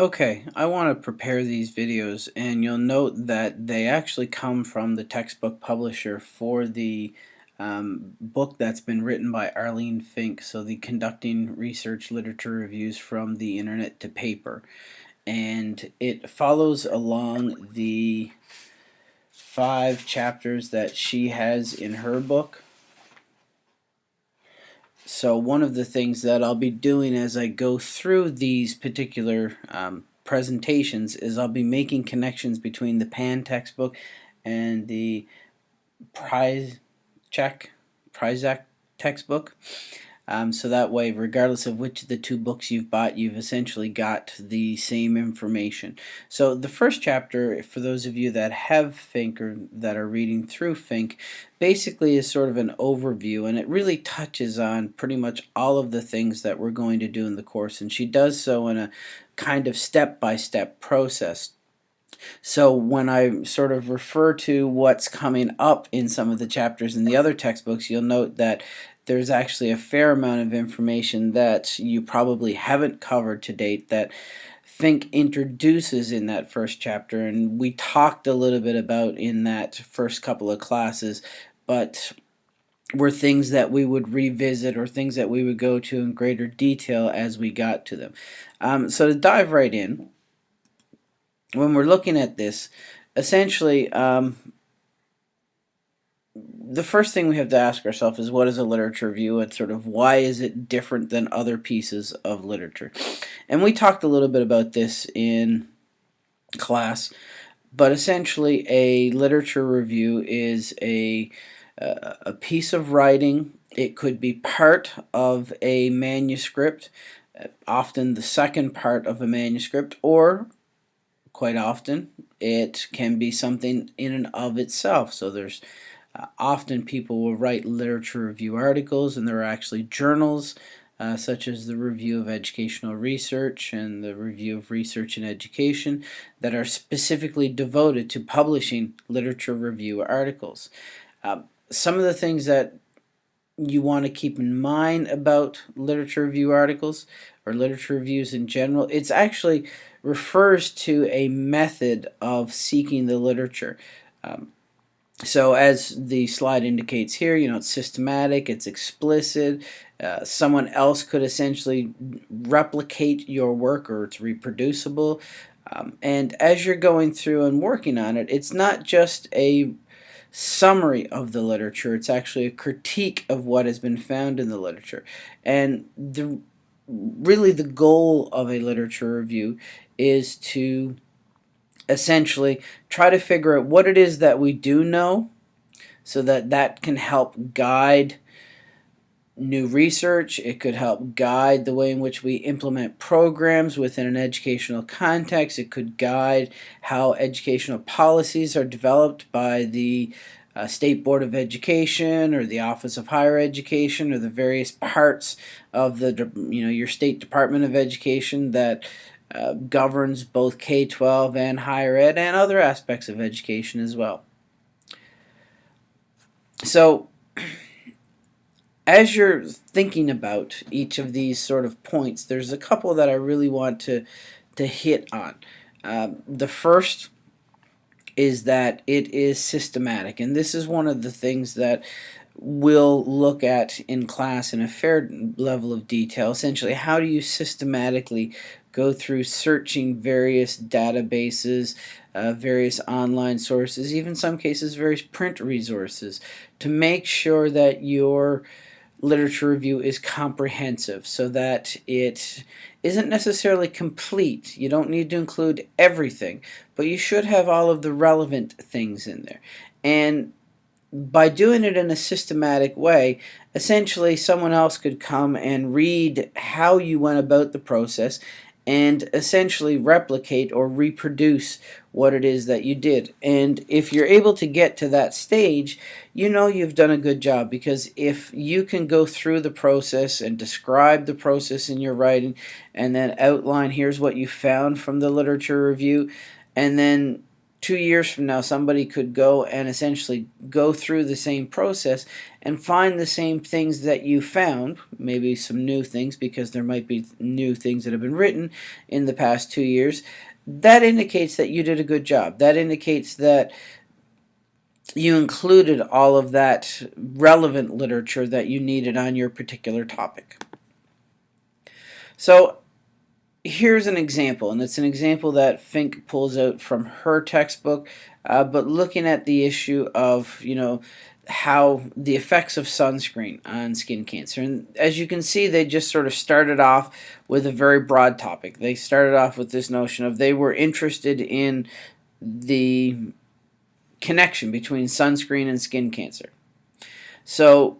Okay, I want to prepare these videos and you'll note that they actually come from the textbook publisher for the um, book that's been written by Arlene Fink, so the Conducting Research Literature Reviews from the Internet to Paper. And it follows along the five chapters that she has in her book. So one of the things that I'll be doing as I go through these particular um, presentations is I'll be making connections between the PAN textbook and the Prize Check Pyrczak textbook. Um, so that way, regardless of which of the two books you've bought, you've essentially got the same information. So the first chapter, for those of you that have Fink or that are reading through Fink, basically is sort of an overview and it really touches on pretty much all of the things that we're going to do in the course and she does so in a kind of step-by-step -step process. So when I sort of refer to what's coming up in some of the chapters in the other textbooks, you'll note that there's actually a fair amount of information that you probably haven't covered to date that Fink introduces in that first chapter and we talked a little bit about in that first couple of classes but were things that we would revisit or things that we would go to in greater detail as we got to them. Um, so to dive right in, when we're looking at this, essentially um, the first thing we have to ask ourselves is what is a literature review and sort of why is it different than other pieces of literature. And we talked a little bit about this in class, but essentially a literature review is a, uh, a piece of writing. It could be part of a manuscript, often the second part of a manuscript, or quite often it can be something in and of itself. So there's uh, often people will write literature review articles and there are actually journals uh, such as the Review of Educational Research and the Review of Research and Education that are specifically devoted to publishing literature review articles. Uh, some of the things that you want to keep in mind about literature review articles or literature reviews in general, it's actually refers to a method of seeking the literature. Um, so as the slide indicates here, you know, it's systematic, it's explicit. Uh, someone else could essentially replicate your work or it's reproducible. Um, and as you're going through and working on it, it's not just a summary of the literature, it's actually a critique of what has been found in the literature. And the really the goal of a literature review is to essentially try to figure out what it is that we do know so that that can help guide new research. It could help guide the way in which we implement programs within an educational context. It could guide how educational policies are developed by the uh, State Board of Education or the Office of Higher Education or the various parts of the you know your state Department of Education that uh, governs both K-12 and higher ed and other aspects of education as well. So as you're thinking about each of these sort of points, there's a couple that I really want to, to hit on. Um, the first is that it is systematic, and this is one of the things that we'll look at in class in a fair level of detail. Essentially, how do you systematically go through searching various databases, uh, various online sources, even some cases various print resources to make sure that your literature review is comprehensive so that it isn't necessarily complete. You don't need to include everything, but you should have all of the relevant things in there. And by doing it in a systematic way, essentially someone else could come and read how you went about the process and essentially replicate or reproduce what it is that you did. And if you're able to get to that stage, you know you've done a good job because if you can go through the process and describe the process in your writing and then outline here's what you found from the literature review and then two years from now, somebody could go and essentially go through the same process and find the same things that you found, maybe some new things because there might be new things that have been written in the past two years. That indicates that you did a good job. That indicates that you included all of that relevant literature that you needed on your particular topic. So here's an example, and it's an example that Fink pulls out from her textbook, uh, but looking at the issue of, you know, how the effects of sunscreen on skin cancer. And as you can see, they just sort of started off with a very broad topic. They started off with this notion of they were interested in the connection between sunscreen and skin cancer. So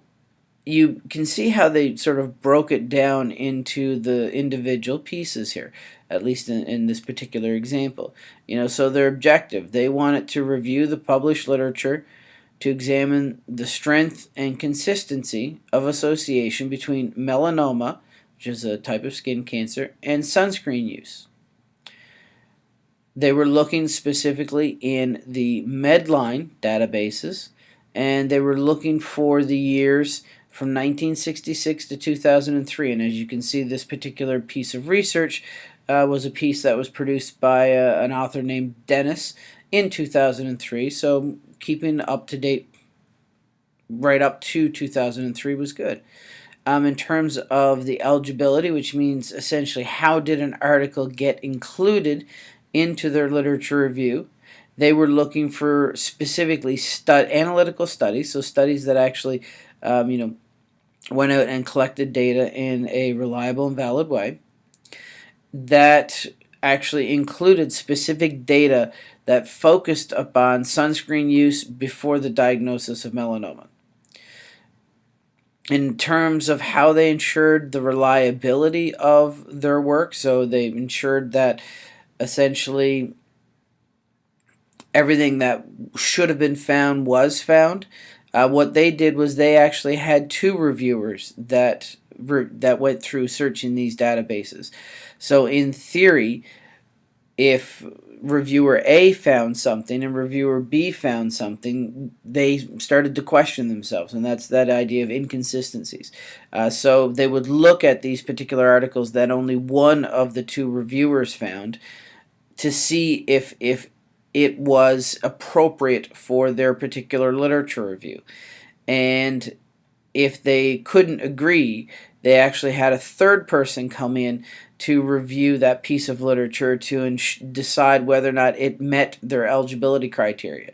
you can see how they sort of broke it down into the individual pieces here, at least in, in this particular example. You know, so their objective, they wanted to review the published literature to examine the strength and consistency of association between melanoma, which is a type of skin cancer, and sunscreen use. They were looking specifically in the Medline databases, and they were looking for the years from 1966 to 2003. And as you can see, this particular piece of research uh, was a piece that was produced by uh, an author named Dennis in 2003. So keeping up to date right up to 2003 was good. Um, in terms of the eligibility, which means essentially how did an article get included into their literature review, they were looking for specifically stud analytical studies, so studies that actually, um, you know, went out and collected data in a reliable and valid way that actually included specific data that focused upon sunscreen use before the diagnosis of melanoma. In terms of how they ensured the reliability of their work, so they ensured that essentially everything that should have been found was found. Uh, what they did was they actually had two reviewers that that went through searching these databases. So in theory, if reviewer A found something and reviewer B found something, they started to question themselves, and that's that idea of inconsistencies. Uh, so they would look at these particular articles that only one of the two reviewers found to see if if it was appropriate for their particular literature review. And if they couldn't agree, they actually had a third person come in to review that piece of literature to decide whether or not it met their eligibility criteria.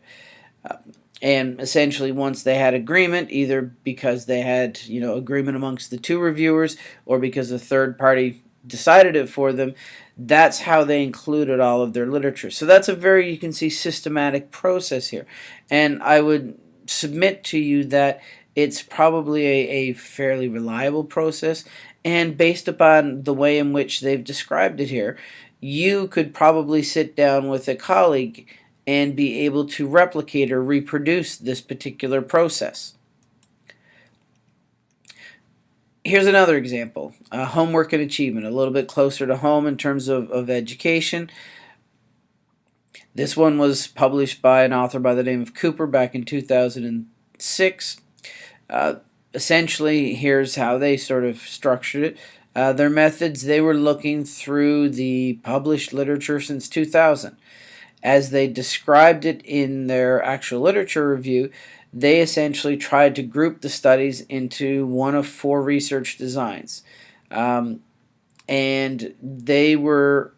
Uh, and essentially once they had agreement either because they had you know agreement amongst the two reviewers or because a third party decided it for them that's how they included all of their literature. So that's a very, you can see, systematic process here. And I would submit to you that it's probably a, a fairly reliable process. And based upon the way in which they've described it here, you could probably sit down with a colleague and be able to replicate or reproduce this particular process. Here's another example uh, homework and achievement a little bit closer to home in terms of, of education. This one was published by an author by the name of Cooper back in 2006 uh, essentially here's how they sort of structured it. Uh, their methods they were looking through the published literature since 2000 as they described it in their actual literature review they essentially tried to group the studies into one of four research designs. Um, and they were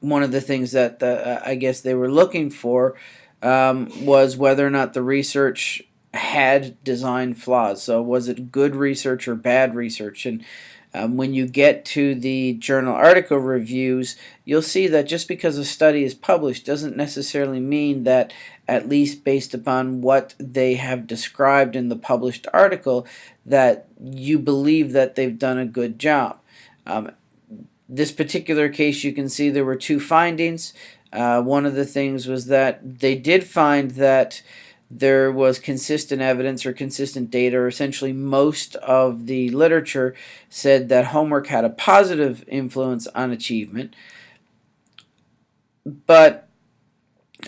one of the things that the, uh, I guess they were looking for um, was whether or not the research had design flaws. So was it good research or bad research? And um, when you get to the journal article reviews, you'll see that just because a study is published doesn't necessarily mean that, at least based upon what they have described in the published article, that you believe that they've done a good job. Um, this particular case, you can see there were two findings. Uh, one of the things was that they did find that there was consistent evidence or consistent data, or essentially most of the literature said that homework had a positive influence on achievement. But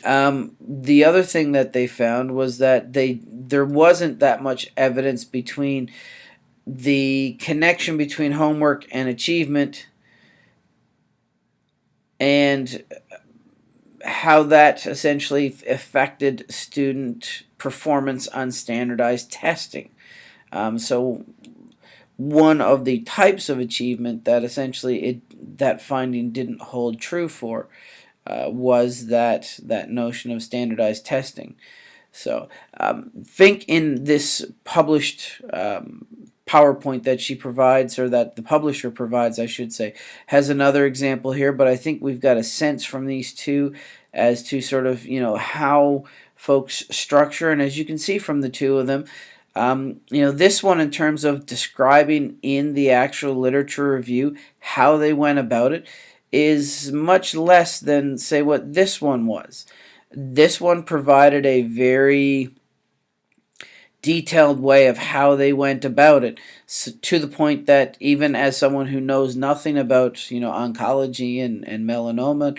Um, the other thing that they found was that they there wasn't that much evidence between the connection between homework and achievement and how that essentially affected student performance on standardized testing. Um, so one of the types of achievement that essentially it that finding didn't hold true for uh, was that that notion of standardized testing. So um, Fink in this published um, PowerPoint that she provides, or that the publisher provides, I should say, has another example here, but I think we've got a sense from these two as to sort of, you know, how folks structure, and as you can see from the two of them, um, you know, this one in terms of describing in the actual literature review how they went about it is much less than, say, what this one was. This one provided a very detailed way of how they went about it so, to the point that even as someone who knows nothing about you know oncology and, and melanoma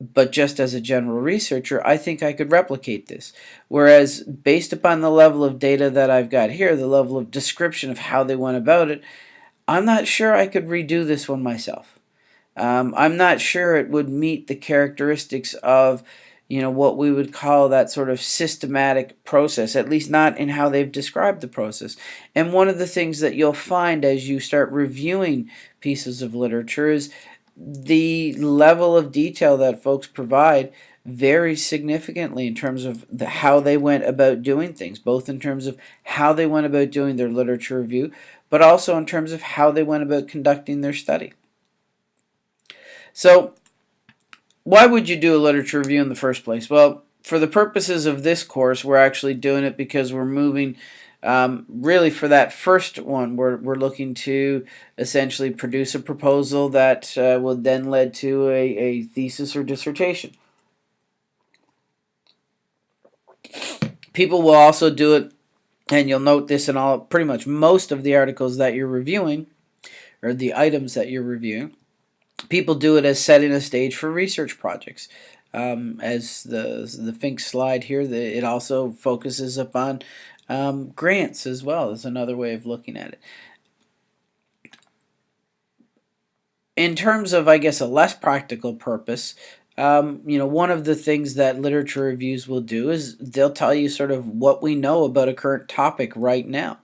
but just as a general researcher, I think I could replicate this. Whereas, based upon the level of data that I've got here, the level of description of how they went about it, I'm not sure I could redo this one myself. Um, I'm not sure it would meet the characteristics of, you know, what we would call that sort of systematic process, at least not in how they've described the process. And one of the things that you'll find as you start reviewing pieces of literature is the level of detail that folks provide varies significantly in terms of the, how they went about doing things, both in terms of how they went about doing their literature review, but also in terms of how they went about conducting their study. So, why would you do a literature review in the first place? Well, for the purposes of this course, we're actually doing it because we're moving um, really, for that first one, we're, we're looking to essentially produce a proposal that uh, will then lead to a, a thesis or dissertation. People will also do it, and you'll note this in all pretty much most of the articles that you're reviewing, or the items that you're reviewing. People do it as setting a stage for research projects. Um, as the the Fink slide here, the, it also focuses upon um, grants as well is another way of looking at it. In terms of, I guess, a less practical purpose, um, you know, one of the things that literature reviews will do is they'll tell you sort of what we know about a current topic right now.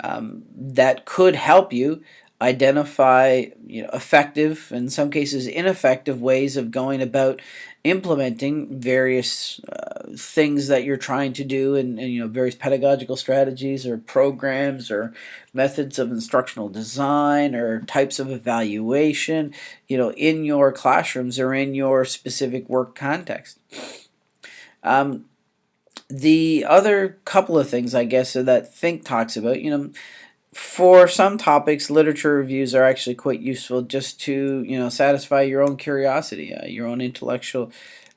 Um, that could help you identify you know effective in some cases ineffective ways of going about implementing various uh, things that you're trying to do and, and, you know various pedagogical strategies or programs or methods of instructional design or types of evaluation you know in your classrooms or in your specific work context. Um, the other couple of things I guess that Fink talks about you know for some topics, literature reviews are actually quite useful just to you know satisfy your own curiosity, uh, your own intellectual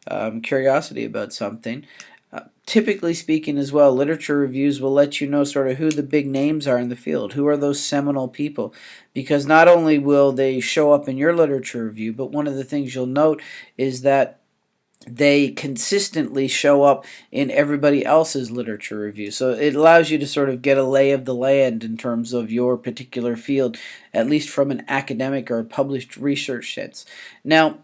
um, curiosity about something. Uh, typically speaking as well, literature reviews will let you know sort of who the big names are in the field, who are those seminal people, because not only will they show up in your literature review, but one of the things you'll note is that they consistently show up in everybody else's literature review. So it allows you to sort of get a lay of the land in terms of your particular field, at least from an academic or published research sense. Now,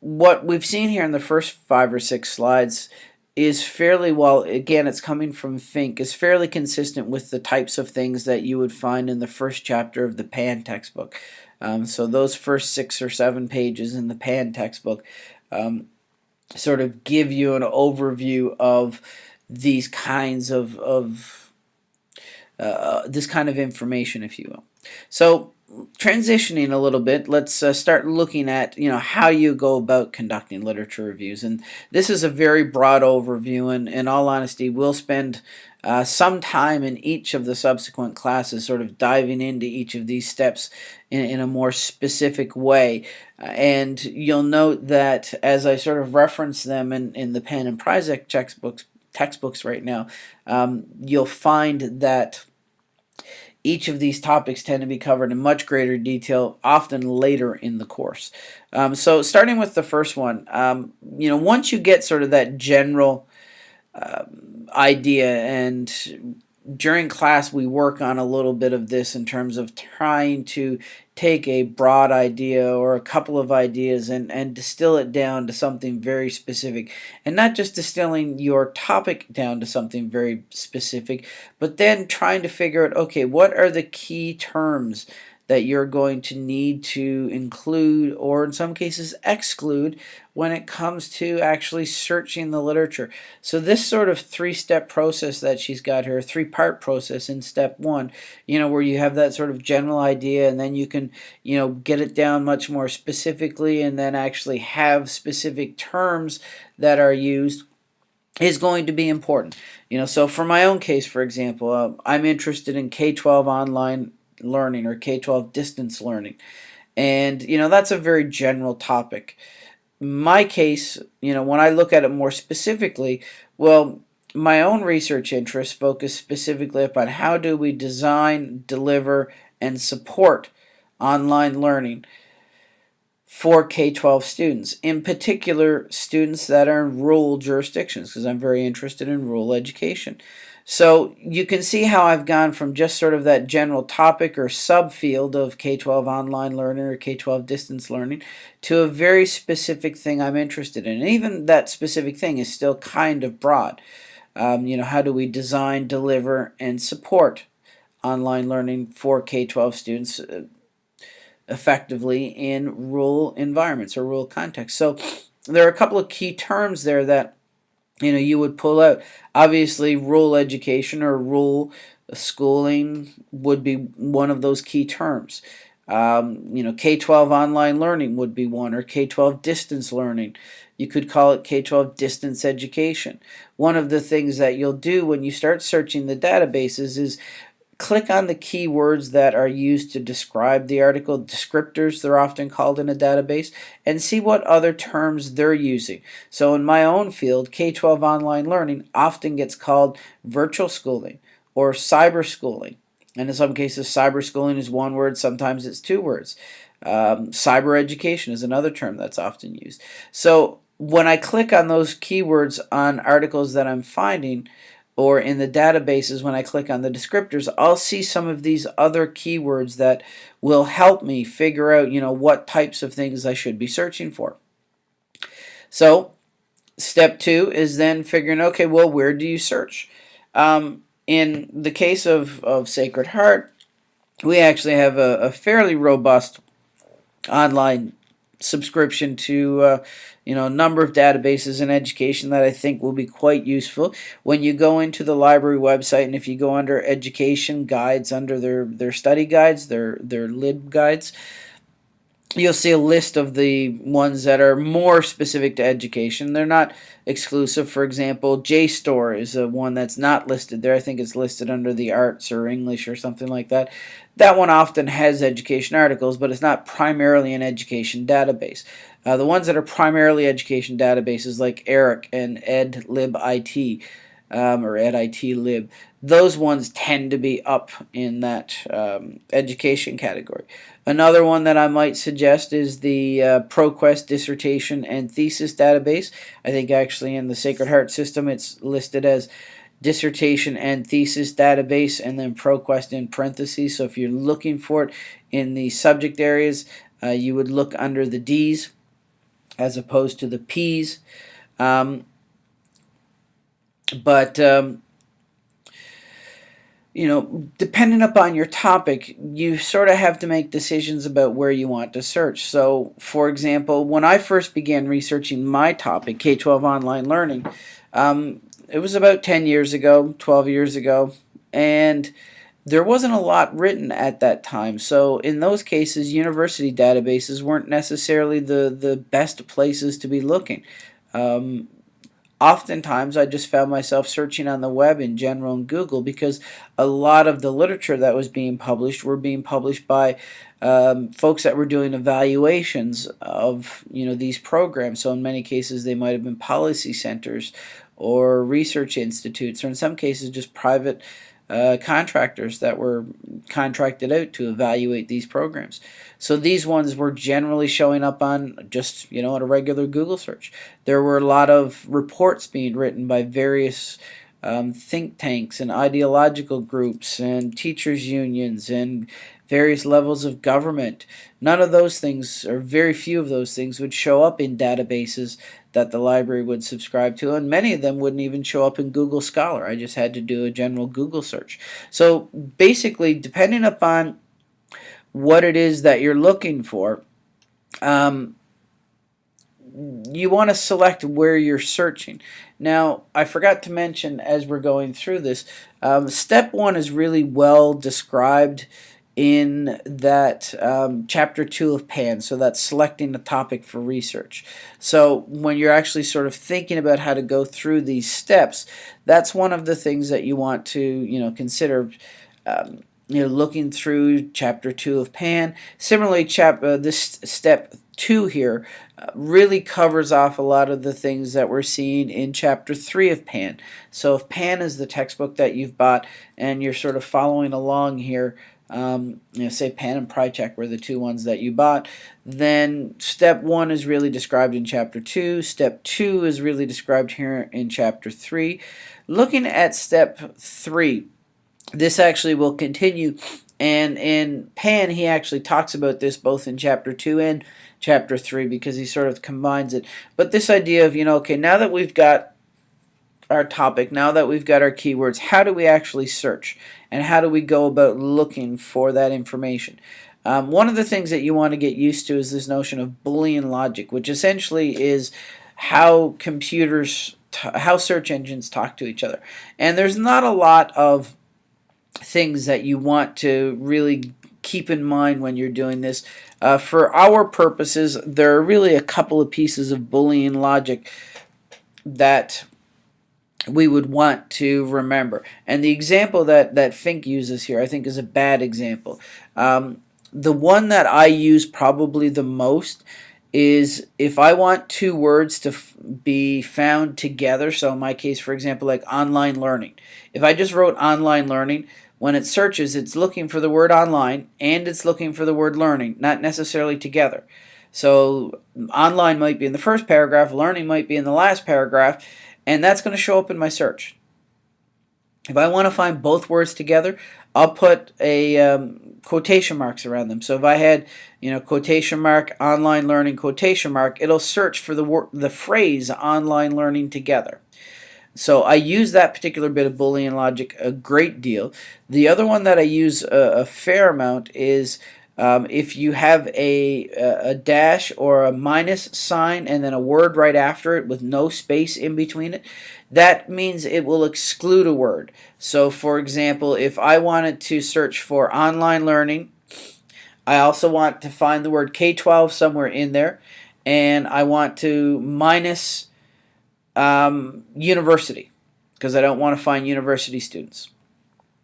what we've seen here in the first five or six slides is fairly well, again, it's coming from Fink, is fairly consistent with the types of things that you would find in the first chapter of the Pan textbook. Um, so those first six or seven pages in the Pan textbook um, sort of give you an overview of these kinds of, of uh, this kind of information, if you will. So transitioning a little bit, let's uh, start looking at you know how you go about conducting literature reviews. And this is a very broad overview, and in all honesty, we'll spend uh, some time in each of the subsequent classes sort of diving into each of these steps in, in a more specific way. Uh, and you'll note that as I sort of reference them in, in the Pan and Pyrczak textbooks, textbooks right now, um, you'll find that each of these topics tend to be covered in much greater detail, often later in the course. Um, so starting with the first one, um, you know, once you get sort of that general idea and during class we work on a little bit of this in terms of trying to take a broad idea or a couple of ideas and, and distill it down to something very specific. And not just distilling your topic down to something very specific but then trying to figure out okay what are the key terms that you're going to need to include or in some cases exclude when it comes to actually searching the literature. So this sort of three-step process that she's got here, three-part process in step one, you know, where you have that sort of general idea and then you can, you know, get it down much more specifically and then actually have specific terms that are used is going to be important. You know, so for my own case, for example, uh, I'm interested in K-12 online learning or K-12 distance learning. And, you know, that's a very general topic. My case, you know, when I look at it more specifically, well, my own research interests focus specifically upon how do we design, deliver, and support online learning for K-12 students, in particular students that are in rural jurisdictions, because I'm very interested in rural education. So you can see how I've gone from just sort of that general topic or subfield of K-12 online learning or K-12 distance learning to a very specific thing I'm interested in. And even that specific thing is still kind of broad. Um, you know, how do we design, deliver, and support online learning for K-12 students uh, effectively in rural environments or rural contexts? So there are a couple of key terms there that you know you would pull out obviously rural education or rural schooling would be one of those key terms. Um, you know K-12 online learning would be one or K-12 distance learning. You could call it K-12 distance education. One of the things that you'll do when you start searching the databases is click on the keywords that are used to describe the article, descriptors they're often called in a database, and see what other terms they're using. So in my own field, K-12 online learning often gets called virtual schooling or cyber schooling. And in some cases, cyber schooling is one word, sometimes it's two words. Um, cyber education is another term that's often used. So when I click on those keywords on articles that I'm finding, or in the databases when I click on the descriptors, I'll see some of these other keywords that will help me figure out, you know, what types of things I should be searching for. So step two is then figuring, okay, well, where do you search? Um, in the case of, of Sacred Heart, we actually have a, a fairly robust online subscription to uh, you know a number of databases in education that I think will be quite useful. When you go into the library website and if you go under education guides under their their study guides their their lib guides you'll see a list of the ones that are more specific to education. They're not exclusive. For example, JSTOR is a one that's not listed there. I think it's listed under the arts or English or something like that. That one often has education articles, but it's not primarily an education database. Uh, the ones that are primarily education databases like ERIC and EdLibIT um, or EdITLib, those ones tend to be up in that um, education category. Another one that I might suggest is the uh, ProQuest dissertation and thesis database. I think actually in the Sacred Heart system it's listed as dissertation and thesis database and then ProQuest in parentheses. So if you're looking for it in the subject areas, uh, you would look under the D's as opposed to the P's. Um, but um, you know, depending upon your topic, you sort of have to make decisions about where you want to search. So, for example, when I first began researching my topic, K-12 online learning, um, it was about 10 years ago, 12 years ago, and there wasn't a lot written at that time. So in those cases, university databases weren't necessarily the, the best places to be looking. Um, oftentimes I just found myself searching on the web in general and Google because a lot of the literature that was being published were being published by um, folks that were doing evaluations of you know these programs. So in many cases they might have been policy centers or research institutes or in some cases just private uh, contractors that were contracted out to evaluate these programs. So these ones were generally showing up on just, you know, on a regular Google search. There were a lot of reports being written by various um, think tanks and ideological groups and teachers unions and various levels of government. None of those things, or very few of those things, would show up in databases that the library would subscribe to, and many of them wouldn't even show up in Google Scholar. I just had to do a general Google search. So basically, depending upon what it is that you're looking for, um, you want to select where you're searching. Now, I forgot to mention as we're going through this, um, step one is really well described in that um, chapter two of PAN, so that's selecting a topic for research. So when you're actually sort of thinking about how to go through these steps, that's one of the things that you want to you know consider. Um, you know, looking through chapter two of Pan. Similarly, chap uh, this step two here uh, really covers off a lot of the things that we're seeing in chapter three of Pan. So if Pan is the textbook that you've bought and you're sort of following along here um, you know, say Pan and Pyrczak were the two ones that you bought, then step one is really described in chapter two. Step two is really described here in chapter three. Looking at step three, this actually will continue. And in Pan, he actually talks about this both in chapter two and chapter three because he sort of combines it. But this idea of, you know, okay, now that we've got our topic, now that we've got our keywords, how do we actually search? And how do we go about looking for that information? Um, one of the things that you want to get used to is this notion of Boolean logic, which essentially is how computers, how search engines talk to each other. And there's not a lot of things that you want to really keep in mind when you're doing this. Uh, for our purposes, there are really a couple of pieces of Boolean logic that we would want to remember. And the example that, that Fink uses here, I think, is a bad example. Um, the one that I use probably the most is if I want two words to be found together, so in my case, for example, like online learning. If I just wrote online learning, when it searches, it's looking for the word online and it's looking for the word learning, not necessarily together. So online might be in the first paragraph, learning might be in the last paragraph, and that's going to show up in my search. If I want to find both words together, I'll put a um, quotation marks around them. So if I had, you know, quotation mark, online learning, quotation mark, it'll search for the word, the phrase online learning together. So I use that particular bit of Boolean logic a great deal. The other one that I use a, a fair amount is um, if you have a, a dash or a minus sign and then a word right after it with no space in between it, that means it will exclude a word. So for example, if I wanted to search for online learning, I also want to find the word K-12 somewhere in there, and I want to minus um, university because I don't want to find university students.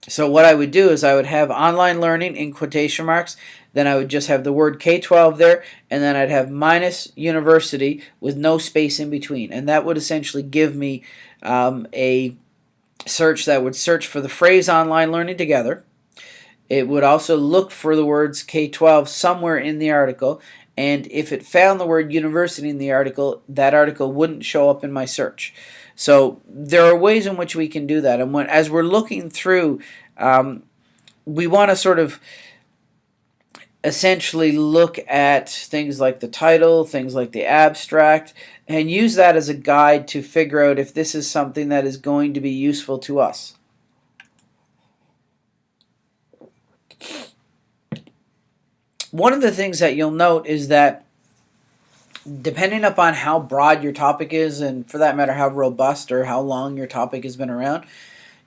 So what I would do is I would have online learning in quotation marks then I would just have the word K-12 there, and then I'd have minus university with no space in between. And that would essentially give me um, a search that would search for the phrase online learning together. It would also look for the words K-12 somewhere in the article, and if it found the word university in the article, that article wouldn't show up in my search. So there are ways in which we can do that. And when as we're looking through, um, we want to sort of essentially look at things like the title, things like the abstract, and use that as a guide to figure out if this is something that is going to be useful to us. One of the things that you'll note is that depending upon how broad your topic is, and for that matter, how robust or how long your topic has been around,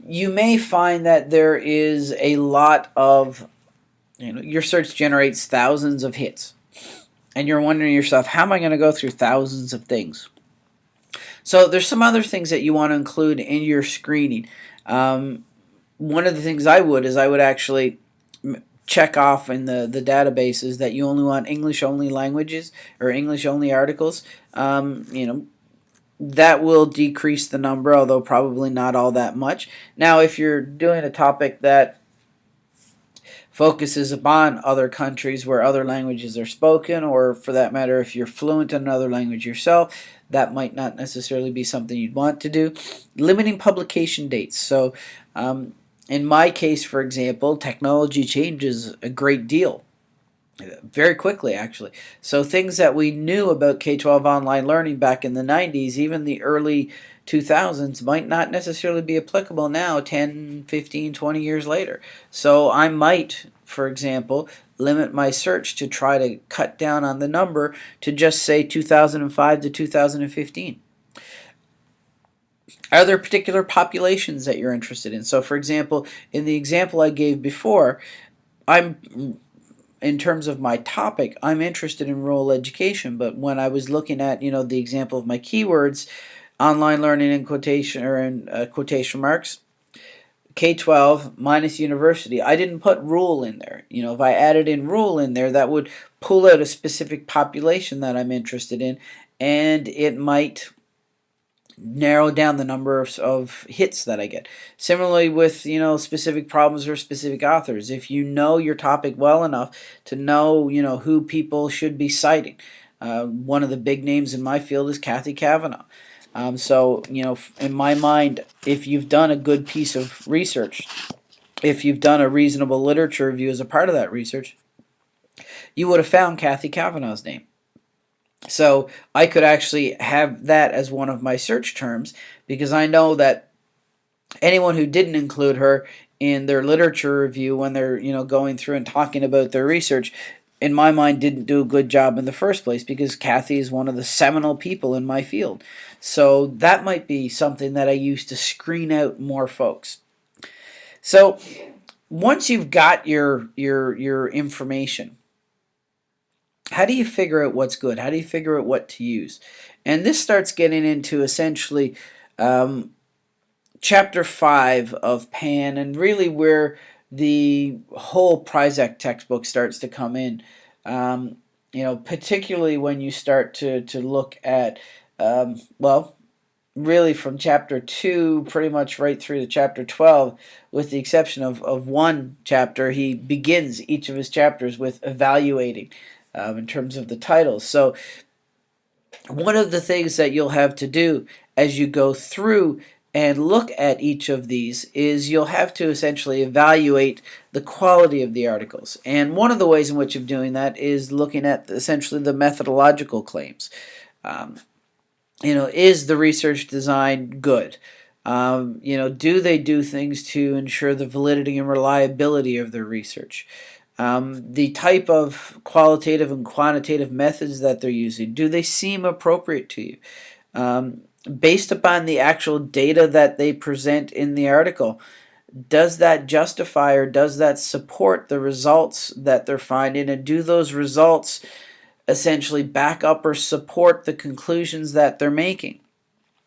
you may find that there is a lot of you know, your search generates thousands of hits. And you're wondering yourself, how am I going to go through thousands of things? So there's some other things that you want to include in your screening. Um, one of the things I would is I would actually check off in the, the databases that you only want English only languages or English only articles. Um, you know, that will decrease the number, although probably not all that much. Now, if you're doing a topic that focuses upon other countries where other languages are spoken, or for that matter, if you're fluent in another language yourself, that might not necessarily be something you'd want to do. Limiting publication dates. So, um, in my case, for example, technology changes a great deal. Very quickly, actually. So, things that we knew about K 12 online learning back in the 90s, even the early 2000s might not necessarily be applicable now 10, 15, 20 years later. So I might, for example, limit my search to try to cut down on the number to just say 2005 to 2015. Are there particular populations that you're interested in? So for example, in the example I gave before, I'm in terms of my topic, I'm interested in rural education, but when I was looking at, you know, the example of my keywords, online learning in quotation or in uh, quotation marks, K-12 minus university. I didn't put rule in there. You know, if I added in rule in there, that would pull out a specific population that I'm interested in, and it might narrow down the number of, of hits that I get. Similarly with, you know, specific problems or specific authors. If you know your topic well enough to know, you know, who people should be citing. Uh, one of the big names in my field is Cathy Cavanaugh. Um, so, you know, in my mind, if you've done a good piece of research, if you've done a reasonable literature review as a part of that research, you would have found Cathy Cavanaugh's name. So I could actually have that as one of my search terms because I know that anyone who didn't include her in their literature review when they're you know going through and talking about their research in my mind didn't do a good job in the first place because Cathy is one of the seminal people in my field. So that might be something that I use to screen out more folks. So once you've got your your your information, how do you figure out what's good? How do you figure out what to use? And this starts getting into essentially um, chapter five of Pan, and really where the whole Pyrczak textbook starts to come in. Um, you know, particularly when you start to to look at um, well, really from chapter 2 pretty much right through to chapter 12 with the exception of, of one chapter he begins each of his chapters with evaluating um, in terms of the titles so one of the things that you'll have to do as you go through and look at each of these is you'll have to essentially evaluate the quality of the articles and one of the ways in which of doing that is looking at essentially the methodological claims um, you know, is the research design good? Um, you know, do they do things to ensure the validity and reliability of their research? Um, the type of qualitative and quantitative methods that they're using, do they seem appropriate to you? Um, based upon the actual data that they present in the article, does that justify or does that support the results that they're finding? And do those results essentially back up or support the conclusions that they're making.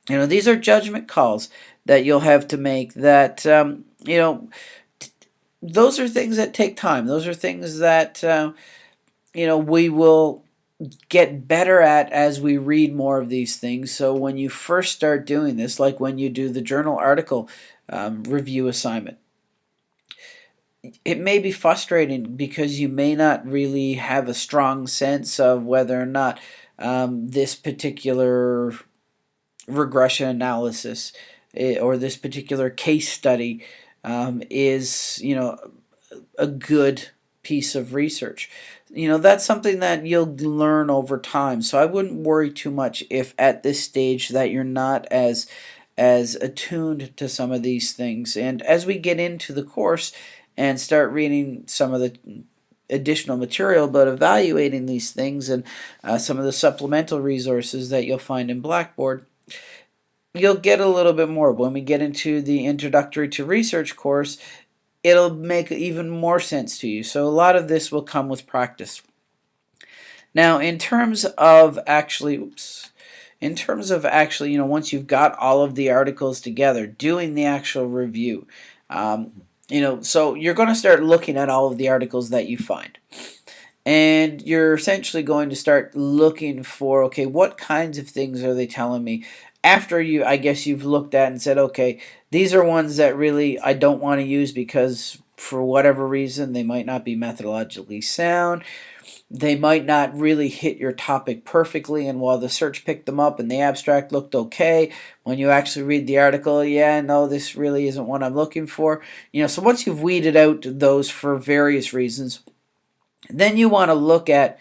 You know, these are judgment calls that you'll have to make that, um, you know, those are things that take time. Those are things that, uh, you know, we will get better at as we read more of these things. So when you first start doing this, like when you do the journal article um, review assignment, it may be frustrating because you may not really have a strong sense of whether or not um, this particular regression analysis eh, or this particular case study um, is you know a good piece of research you know that's something that you'll learn over time so I wouldn't worry too much if at this stage that you're not as as attuned to some of these things and as we get into the course and start reading some of the additional material, but evaluating these things and uh, some of the supplemental resources that you'll find in Blackboard, you'll get a little bit more. When we get into the Introductory to Research course, it'll make even more sense to you. So a lot of this will come with practice. Now, in terms of actually, oops, in terms of actually, you know, once you've got all of the articles together, doing the actual review, um, you know, so you're going to start looking at all of the articles that you find. And you're essentially going to start looking for, okay, what kinds of things are they telling me after you, I guess you've looked at and said, okay, these are ones that really I don't want to use because for whatever reason they might not be methodologically sound. They might not really hit your topic perfectly, and while the search picked them up and the abstract looked okay, when you actually read the article, yeah, no, this really isn't what I'm looking for. You know, so once you've weeded out those for various reasons, then you want to look at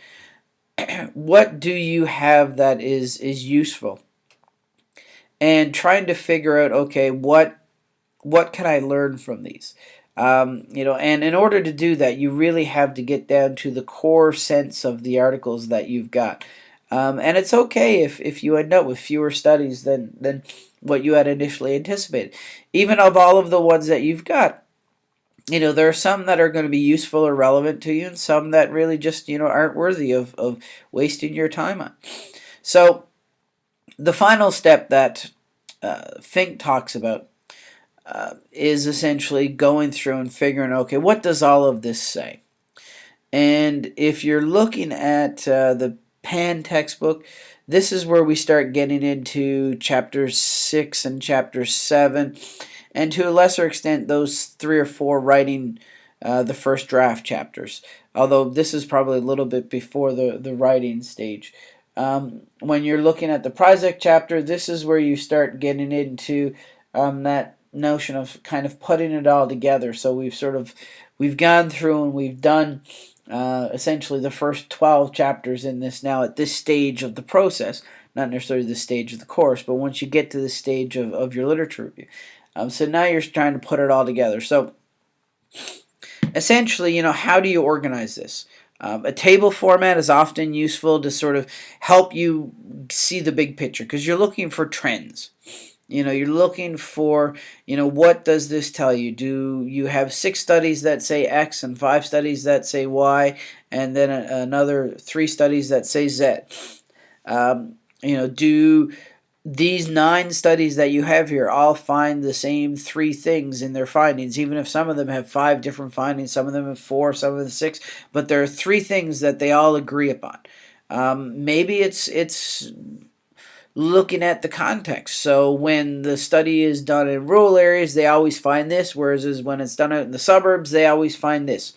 what do you have that is is useful and trying to figure out okay what what can I learn from these? Um, you know and in order to do that you really have to get down to the core sense of the articles that you've got. Um, and it's okay if, if you end up with fewer studies than than what you had initially anticipated. Even of all of the ones that you've got you know there are some that are going to be useful or relevant to you and some that really just you know aren't worthy of, of wasting your time on. So the final step that uh, Fink talks about uh, is essentially going through and figuring, okay, what does all of this say? And if you're looking at uh, the Pan textbook, this is where we start getting into chapter 6 and chapter 7, and to a lesser extent, those three or four writing uh, the first draft chapters. Although this is probably a little bit before the, the writing stage. Um, when you're looking at the project chapter, this is where you start getting into um, that notion of kind of putting it all together. So we've sort of we've gone through and we've done uh, essentially the first 12 chapters in this now at this stage of the process, not necessarily the stage of the course, but once you get to the stage of, of your literature review. Um, so now you're trying to put it all together. So essentially, you know, how do you organize this? Um, a table format is often useful to sort of help you see the big picture because you're looking for trends. You know, you're looking for, you know, what does this tell you? Do you have six studies that say X and five studies that say Y and then a, another three studies that say Z? Um, you know, do these nine studies that you have here all find the same three things in their findings, even if some of them have five different findings, some of them have four, some of them six, but there are three things that they all agree upon. Um, maybe it's it's looking at the context. So when the study is done in rural areas, they always find this, whereas when it's done out in the suburbs, they always find this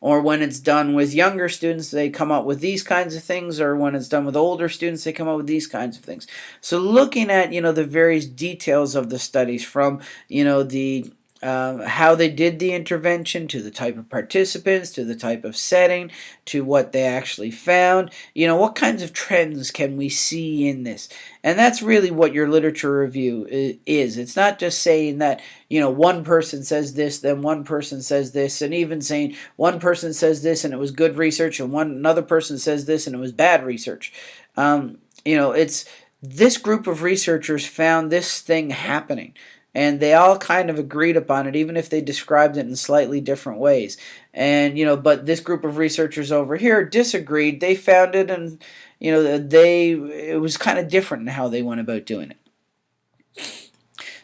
or when it's done with younger students they come up with these kinds of things or when it's done with older students they come up with these kinds of things. So looking at you know the various details of the studies from you know the um, how they did the intervention, to the type of participants, to the type of setting, to what they actually found. You know, what kinds of trends can we see in this? And that's really what your literature review is. It's not just saying that, you know, one person says this, then one person says this, and even saying one person says this and it was good research, and one another person says this and it was bad research. Um, you know, it's this group of researchers found this thing happening and they all kind of agreed upon it even if they described it in slightly different ways. And you know but this group of researchers over here disagreed. They found it and you know they it was kind of different in how they went about doing it.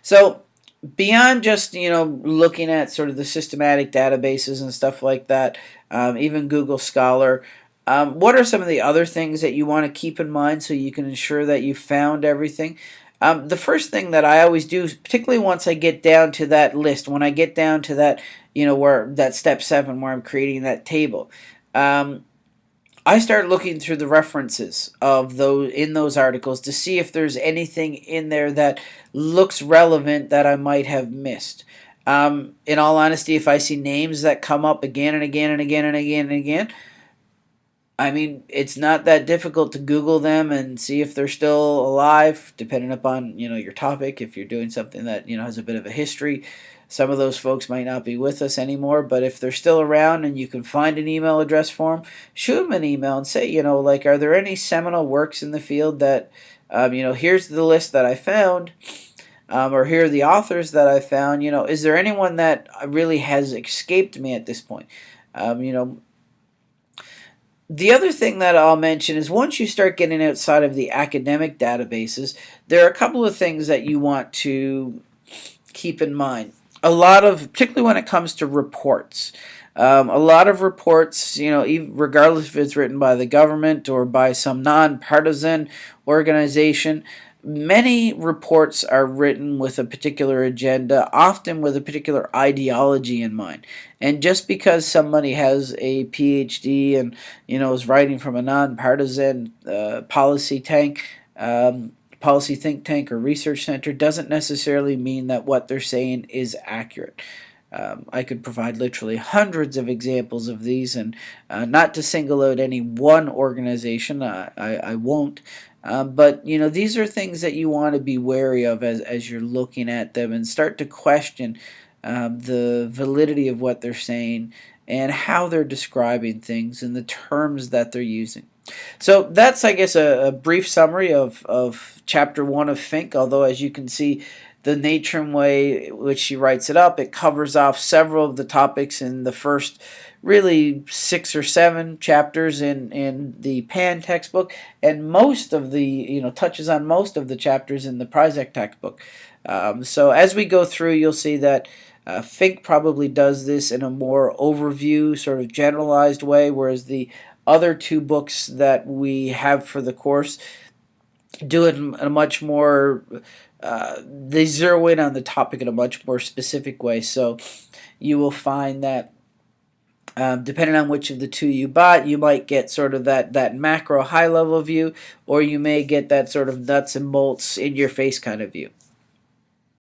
So beyond just you know looking at sort of the systematic databases and stuff like that um, even Google Scholar um, what are some of the other things that you want to keep in mind so you can ensure that you found everything um, the first thing that I always do, particularly once I get down to that list, when I get down to that, you know, where that step seven, where I'm creating that table, um, I start looking through the references of those in those articles to see if there's anything in there that looks relevant that I might have missed. Um, in all honesty, if I see names that come up again and again and again and again and again, I mean, it's not that difficult to Google them and see if they're still alive, depending upon you know your topic. If you're doing something that you know has a bit of a history, some of those folks might not be with us anymore. But if they're still around and you can find an email address for them, shoot them an email and say, you know, like, are there any seminal works in the field that, um, you know, here's the list that I found. Um, or here are the authors that I found. You know, is there anyone that really has escaped me at this point? Um, you know, the other thing that I'll mention is once you start getting outside of the academic databases, there are a couple of things that you want to keep in mind. A lot of, particularly when it comes to reports, um, a lot of reports, you know, regardless if it's written by the government or by some nonpartisan organization, many reports are written with a particular agenda, often with a particular ideology in mind. And just because somebody has a PhD and you know is writing from a nonpartisan uh, policy tank, um, policy think tank or research center, doesn't necessarily mean that what they're saying is accurate. Um, I could provide literally hundreds of examples of these, and uh, not to single out any one organization, uh, I, I won't. Um, but you know these are things that you want to be wary of as, as you're looking at them and start to question um, the validity of what they're saying and how they're describing things and the terms that they're using. So that's, I guess, a, a brief summary of, of chapter one of Fink, although as you can see, the nature and way which she writes it up, it covers off several of the topics in the first really six or seven chapters in, in the Pan textbook, and most of the, you know, touches on most of the chapters in the Pyrczak textbook. Um, so as we go through, you'll see that uh, Fink probably does this in a more overview, sort of generalized way, whereas the other two books that we have for the course do it in a much more uh, they zero in on the topic in a much more specific way so you will find that um, depending on which of the two you bought, you might get sort of that, that macro high level view, or you may get that sort of nuts and bolts in your face kind of view.